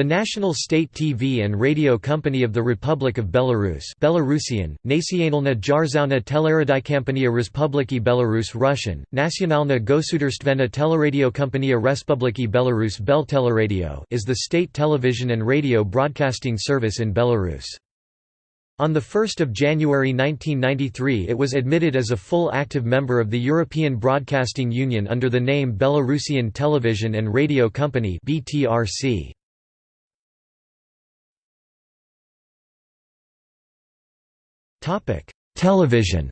The National State TV and Radio Company of the Republic of Belarus Belarusian, Nacionalna Dzierżawna Teleradiokompania Respubliki Belarus Russian, Nacionalna Gosudarstvena Teleradiokompania Respubliki Belarus Belteleradio is the state television and radio broadcasting service in Belarus. On 1 January 1993 it was admitted as a full active member of the European Broadcasting Union under the name Belarusian Television and Radio Company BTRC. Television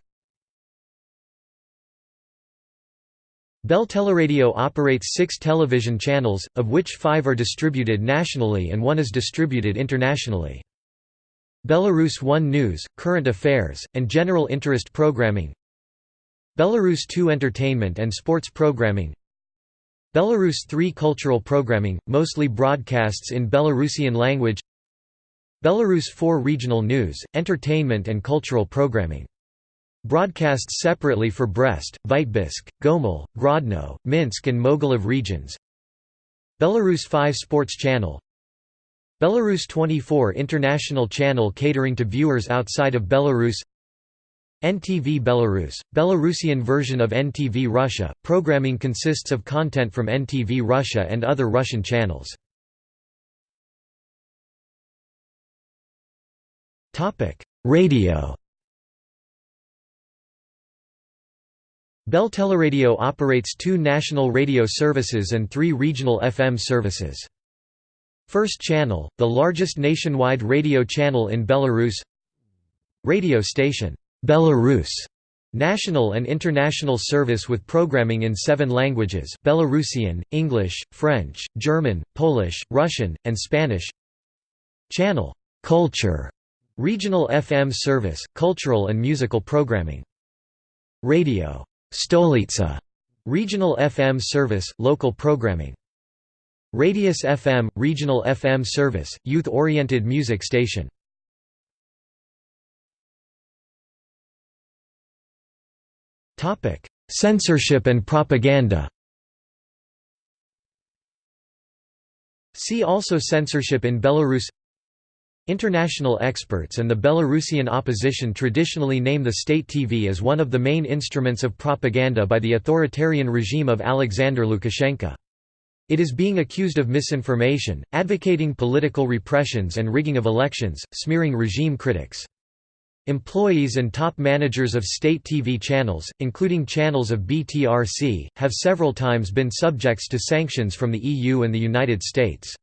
Belteleradio operates six television channels, of which five are distributed nationally and one is distributed internationally. Belarus 1 News, Current Affairs, and General Interest Programming Belarus 2 Entertainment and Sports Programming Belarus 3 Cultural Programming, mostly broadcasts in Belarusian language Belarus 4 Regional news, entertainment and cultural programming. Broadcasts separately for Brest, Vitebsk, Gomel, Grodno, Minsk and Mogilev regions. Belarus 5 Sports Channel Belarus 24 International channel catering to viewers outside of Belarus NTV Belarus, Belarusian version of NTV Russia, programming consists of content from NTV Russia and other Russian channels. Radio. Belteleradio operates two national radio services and three regional FM services. First Channel, the largest nationwide radio channel in Belarus. Radio station, Belarus. National and international service with programming in seven languages Belarusian, English, French, German, Polish, Russian, and Spanish. Channel, Culture Regional FM service, cultural and musical programming. Radio Stolitsa, regional FM service, local programming. Radius FM, regional FM service, youth-oriented music station. Topic: Censorship and propaganda. See also Censorship in Belarus International experts and the Belarusian opposition traditionally name the state TV as one of the main instruments of propaganda by the authoritarian regime of Alexander Lukashenko. It is being accused of misinformation, advocating political repressions and rigging of elections, smearing regime critics. Employees and top managers of state TV channels, including channels of BTRC, have several times been subjects to sanctions from the EU and the United States.